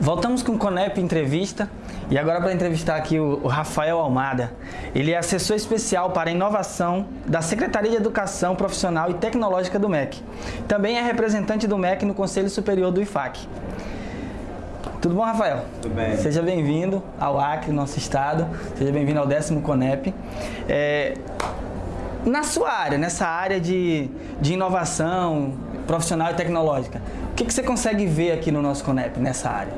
Voltamos com o Conep Entrevista e agora para entrevistar aqui o, Rafael Almada. Ele é assessor especial para inovação da Secretaria de Educação Profissional e Tecnológica do MEC. Também é representante do MEC no Conselho Superior do IFAC. Tudo bom, Rafael? Tudo bem. Seja bem-vindo ao Acre, nosso estado. Seja bem-vindo ao décimo Conep. É, na sua área, nessa área de, de inovação profissional e tecnológica, o que, que você consegue ver aqui no nosso Conep, nessa área?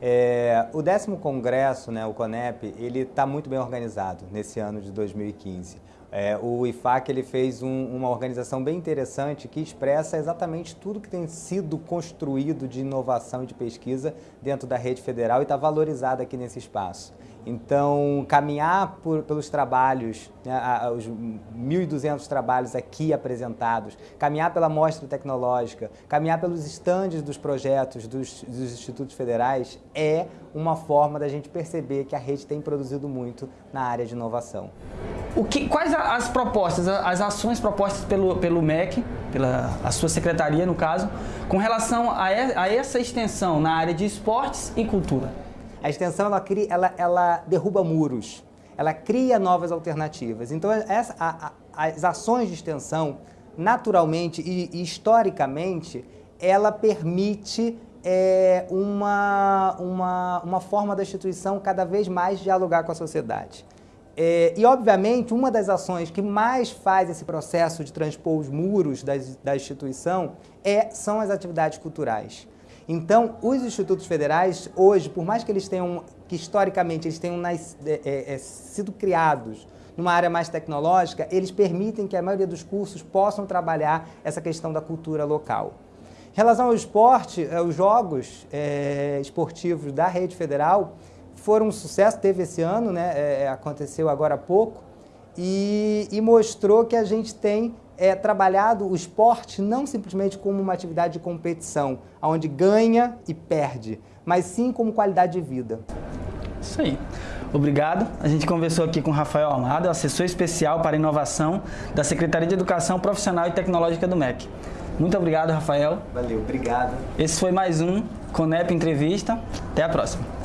É, o décimo congresso, né, o CONEP, ele está muito bem organizado nesse ano de 2015. É, o IFAC ele fez um, uma organização bem interessante que expressa exatamente tudo que tem sido construído de inovação e de pesquisa dentro da rede federal e está valorizado aqui nesse espaço. Então, caminhar por, pelos trabalhos, né, os 1.200 trabalhos aqui apresentados, caminhar pela mostra tecnológica, caminhar pelos estandes dos projetos dos, dos institutos federais é uma forma da gente perceber que a rede tem produzido muito na área de inovação. O que, quais as propostas, as ações propostas pelo, pelo MEC, pela a sua secretaria no caso, com relação a, a essa extensão na área de esportes e cultura? A extensão ela, cria, ela, ela derruba muros, ela cria novas alternativas. Então essa, a, a, as ações de extensão, naturalmente e, e historicamente, ela permite é, uma, uma, uma forma da instituição cada vez mais dialogar com a sociedade. É, e, obviamente, uma das ações que mais faz esse processo de transpor os muros da, da instituição é, são as atividades culturais. Então, os institutos federais, hoje, por mais que eles tenham, que historicamente eles tenham nas, é, é, é, sido criados numa área mais tecnológica, eles permitem que a maioria dos cursos possam trabalhar essa questão da cultura local. Em relação ao esporte, é, os jogos é, esportivos da rede federal foram um sucesso, teve esse ano, né, é, aconteceu agora há pouco, e, e mostrou que a gente tem é trabalhado o esporte não simplesmente como uma atividade de competição, onde ganha e perde, mas sim como qualidade de vida. Isso aí. Obrigado. A gente conversou aqui com o Rafael Almada, assessor especial para inovação da Secretaria de Educação Profissional e Tecnológica do MEC. Muito obrigado, Rafael. Valeu, obrigado. Esse foi mais um Conep Entrevista. Até a próxima.